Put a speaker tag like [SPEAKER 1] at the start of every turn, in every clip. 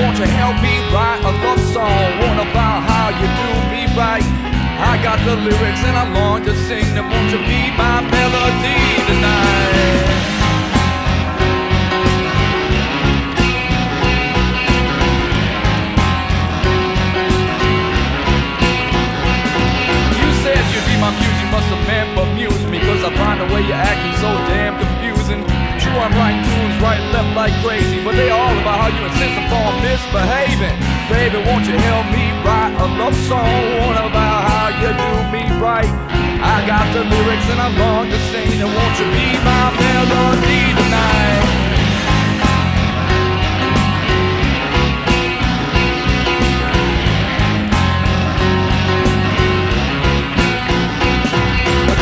[SPEAKER 1] help me write a love song? One about how you do me right. I got the lyrics and I long to sing them. Won't you be my melody tonight? You said you'd be my muse, you must have meant amuse me Cause I find the way you're acting so damn confusing True, I'm writing tunes right and left like crazy But they all about how you insist upon misbehaving. Baby, won't you help me write a love song About how you do me right? I got the lyrics and I long to sing And won't you be my melody tonight?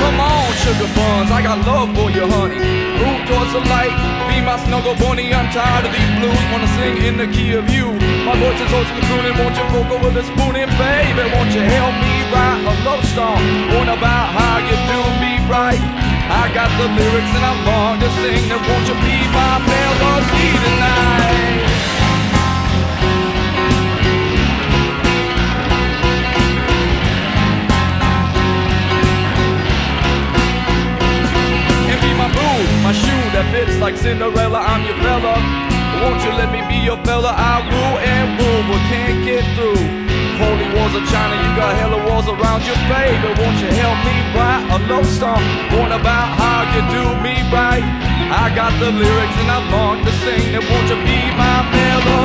[SPEAKER 1] Come on, sugar buns, I got love for you, honey. Move towards the light, be my snuggle bunny. I'm tired of these blues, wanna sing in the key of you. My voice is always crooning, won't you vocal with a spoon in, baby? Won't you help me write a love song? One about how you do me right. I got the lyrics and I'm long to sing them. Won't you be my melody tonight? That fits like Cinderella. I'm your fella. Won't you let me be your fella? I rule and rule, but can't get through. Holy walls of China, you got hella walls around your baby. Won't you help me write a love song? One about how you do me right. I got the lyrics and I long to sing them. Won't you be my melody